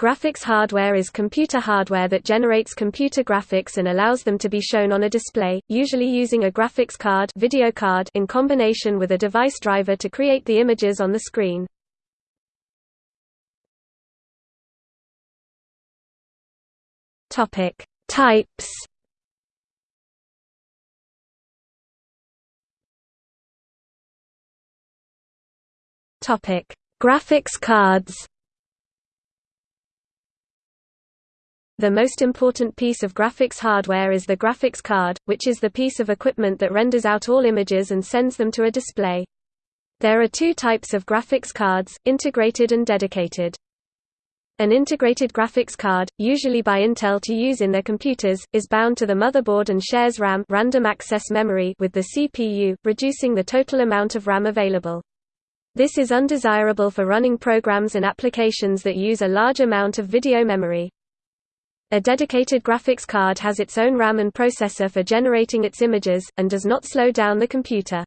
Graphics hardware is computer hardware that generates computer graphics and allows them to be shown on a display, usually using a graphics card, video card in combination with a device driver to create the images on the screen. Topic: Types. Topic: Graphics cards. The most important piece of graphics hardware is the graphics card, which is the piece of equipment that renders out all images and sends them to a display. There are two types of graphics cards, integrated and dedicated. An integrated graphics card, usually by Intel to use in their computers, is bound to the motherboard and shares RAM random access memory with the CPU, reducing the total amount of RAM available. This is undesirable for running programs and applications that use a large amount of video memory. A dedicated graphics card has its own RAM and processor for generating its images, and does not slow down the computer.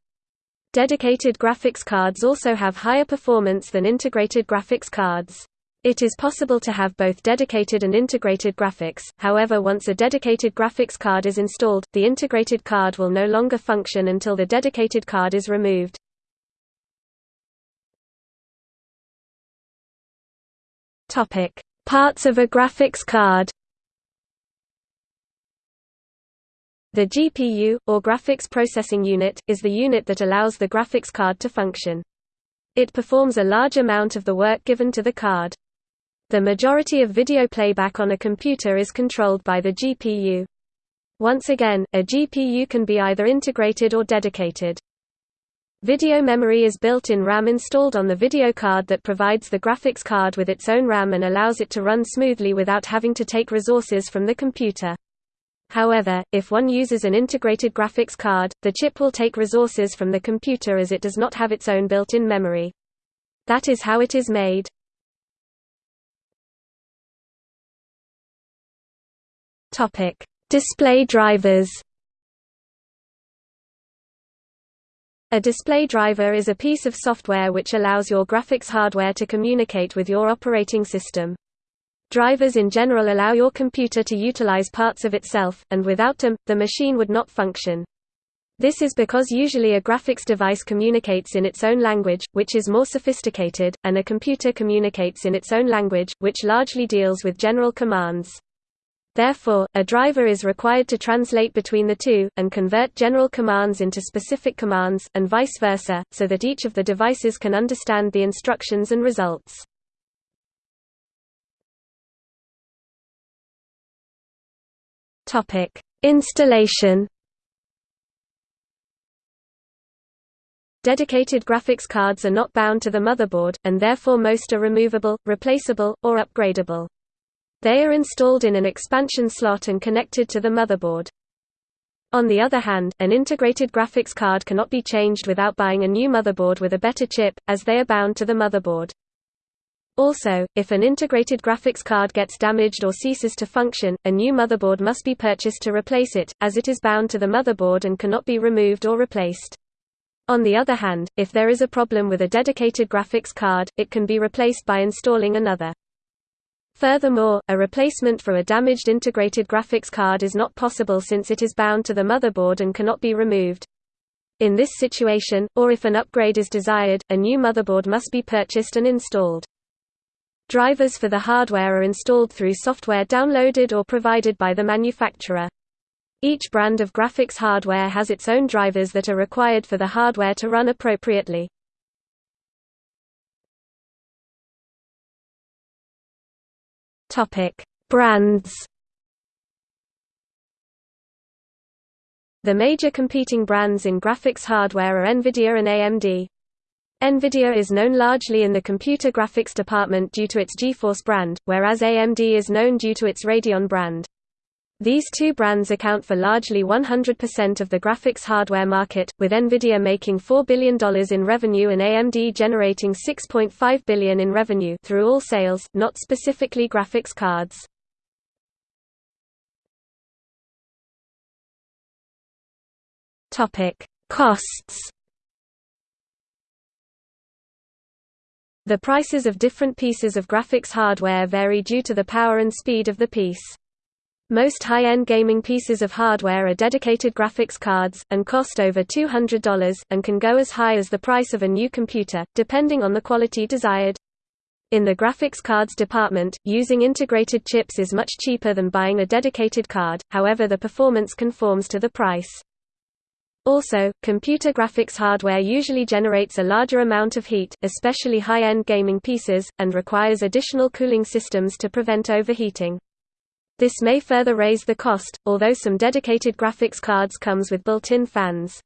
Dedicated graphics cards also have higher performance than integrated graphics cards. It is possible to have both dedicated and integrated graphics, however once a dedicated graphics card is installed, the integrated card will no longer function until the dedicated card is removed. Parts of a graphics card The GPU, or Graphics Processing Unit, is the unit that allows the graphics card to function. It performs a large amount of the work given to the card. The majority of video playback on a computer is controlled by the GPU. Once again, a GPU can be either integrated or dedicated. Video memory is built-in RAM installed on the video card that provides the graphics card with its own RAM and allows it to run smoothly without having to take resources from the computer. However, if one uses an integrated graphics card, the chip will take resources from the computer as it does not have its own built-in memory. That is how it is made. Topic: Display drivers. A display driver is a piece of software which allows your graphics hardware to communicate with your operating system. Drivers in general allow your computer to utilize parts of itself, and without them, the machine would not function. This is because usually a graphics device communicates in its own language, which is more sophisticated, and a computer communicates in its own language, which largely deals with general commands. Therefore, a driver is required to translate between the two, and convert general commands into specific commands, and vice versa, so that each of the devices can understand the instructions and results. Topic: Installation. Dedicated graphics cards are not bound to the motherboard, and therefore most are removable, replaceable, or upgradable. They are installed in an expansion slot and connected to the motherboard. On the other hand, an integrated graphics card cannot be changed without buying a new motherboard with a better chip, as they are bound to the motherboard. Also, if an integrated graphics card gets damaged or ceases to function, a new motherboard must be purchased to replace it, as it is bound to the motherboard and cannot be removed or replaced. On the other hand, if there is a problem with a dedicated graphics card, it can be replaced by installing another. Furthermore, a replacement for a damaged integrated graphics card is not possible since it is bound to the motherboard and cannot be removed. In this situation, or if an upgrade is desired, a new motherboard must be purchased and installed. Drivers for the hardware are installed through software downloaded or provided by the manufacturer. Each brand of graphics hardware has its own drivers that are required for the hardware to run appropriately. Brands. The major competing brands in graphics hardware are Nvidia and AMD. NVIDIA is known largely in the computer graphics department due to its GeForce brand, whereas AMD is known due to its Radeon brand. These two brands account for largely 100% of the graphics hardware market, with Nvidia making $4 billion in revenue and AMD generating 6.5 billion in revenue through all sales, not specifically graphics cards. Costs The prices of different pieces of graphics hardware vary due to the power and speed of the piece. Most high-end gaming pieces of hardware are dedicated graphics cards, and cost over $200, and can go as high as the price of a new computer, depending on the quality desired. In the graphics cards department, using integrated chips is much cheaper than buying a dedicated card, however the performance conforms to the price. Also, computer graphics hardware usually generates a larger amount of heat, especially high-end gaming pieces, and requires additional cooling systems to prevent overheating. This may further raise the cost, although some dedicated graphics cards comes with built-in fans.